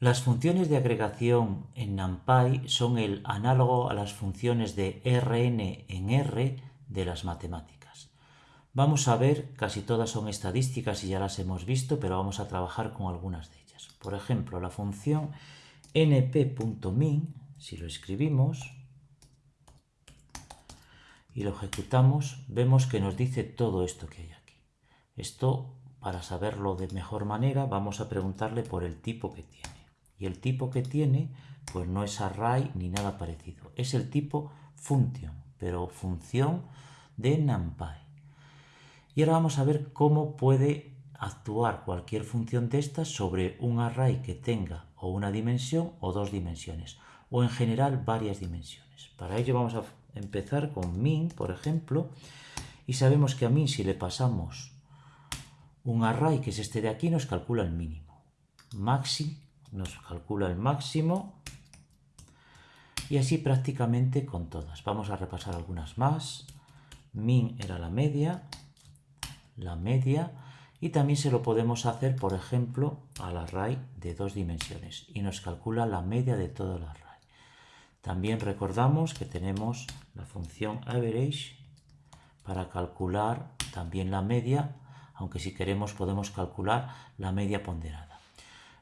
Las funciones de agregación en NumPy son el análogo a las funciones de Rn en R de las matemáticas. Vamos a ver, casi todas son estadísticas y ya las hemos visto, pero vamos a trabajar con algunas de ellas. Por ejemplo, la función np.min, si lo escribimos y lo ejecutamos, vemos que nos dice todo esto que hay aquí. Esto, para saberlo de mejor manera, vamos a preguntarle por el tipo que tiene. Y el tipo que tiene, pues no es array ni nada parecido. Es el tipo function, pero función de NumPy. Y ahora vamos a ver cómo puede actuar cualquier función de estas sobre un array que tenga o una dimensión o dos dimensiones, o en general varias dimensiones. Para ello vamos a empezar con min, por ejemplo, y sabemos que a min si le pasamos un array que es este de aquí nos calcula el mínimo. Maxi nos calcula el máximo y así prácticamente con todas. Vamos a repasar algunas más. Min era la media, la media, y también se lo podemos hacer, por ejemplo, al array de dos dimensiones y nos calcula la media de todo el array. También recordamos que tenemos la función average para calcular también la media, aunque si queremos podemos calcular la media ponderada.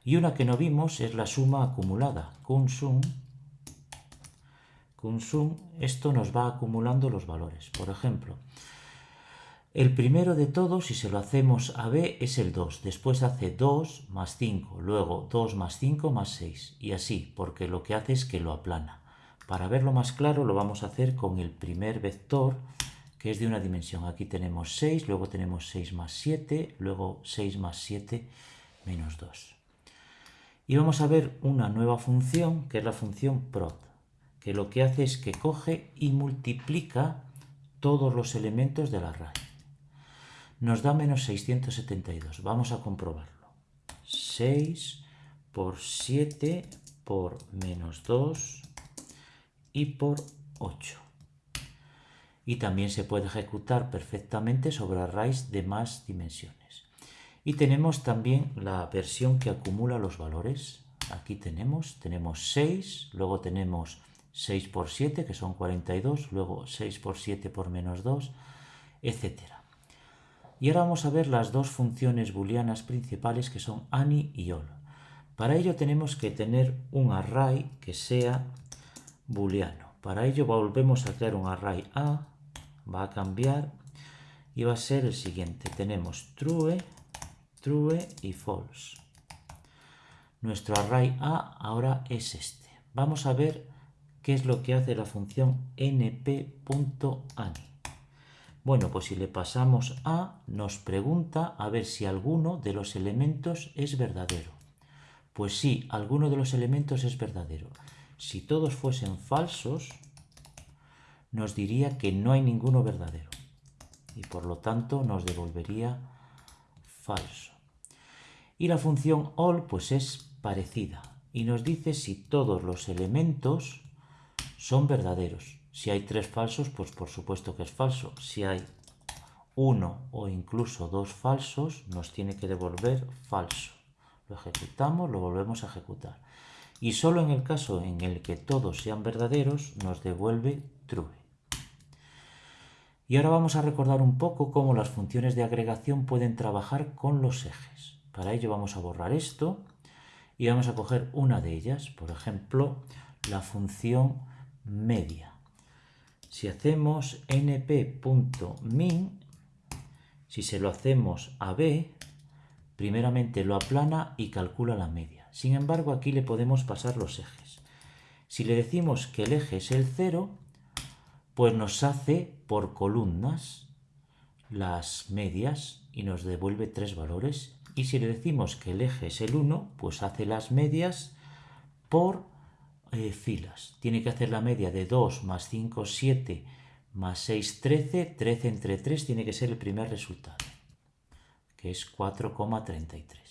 Y una que no vimos es la suma acumulada, sum. sum, esto nos va acumulando los valores. Por ejemplo, el primero de todos, si se lo hacemos a b, es el 2. Después hace 2 más 5, luego 2 más 5 más 6. Y así, porque lo que hace es que lo aplana. Para verlo más claro lo vamos a hacer con el primer vector, que es de una dimensión. Aquí tenemos 6, luego tenemos 6 más 7, luego 6 más 7 menos 2. Y vamos a ver una nueva función, que es la función prod, que lo que hace es que coge y multiplica todos los elementos del array nos da menos 672. Vamos a comprobarlo. 6 por 7 por menos 2 y por 8. Y también se puede ejecutar perfectamente sobre arrays de más dimensiones. Y tenemos también la versión que acumula los valores. Aquí tenemos, tenemos 6, luego tenemos 6 por 7, que son 42, luego 6 por 7 por menos 2, etcétera. Y ahora vamos a ver las dos funciones booleanas principales que son any y all. Para ello tenemos que tener un array que sea booleano. Para ello volvemos a crear un array A, va a cambiar y va a ser el siguiente. Tenemos true, true y false. Nuestro array A ahora es este. Vamos a ver qué es lo que hace la función np.any. Bueno, pues si le pasamos a, nos pregunta a ver si alguno de los elementos es verdadero. Pues sí, alguno de los elementos es verdadero. Si todos fuesen falsos, nos diría que no hay ninguno verdadero. Y por lo tanto nos devolvería falso. Y la función all pues es parecida y nos dice si todos los elementos son verdaderos. Si hay tres falsos, pues por supuesto que es falso. Si hay uno o incluso dos falsos, nos tiene que devolver falso. Lo ejecutamos, lo volvemos a ejecutar. Y solo en el caso en el que todos sean verdaderos, nos devuelve true. Y ahora vamos a recordar un poco cómo las funciones de agregación pueden trabajar con los ejes. Para ello vamos a borrar esto y vamos a coger una de ellas, por ejemplo, la función media. Si hacemos np.min, si se lo hacemos a b, primeramente lo aplana y calcula la media. Sin embargo, aquí le podemos pasar los ejes. Si le decimos que el eje es el 0, pues nos hace por columnas las medias y nos devuelve tres valores. Y si le decimos que el eje es el 1, pues hace las medias por eh, filas. Tiene que hacer la media de 2 más 5, 7 más 6, 13. 13 entre 3 tiene que ser el primer resultado, que es 4,33.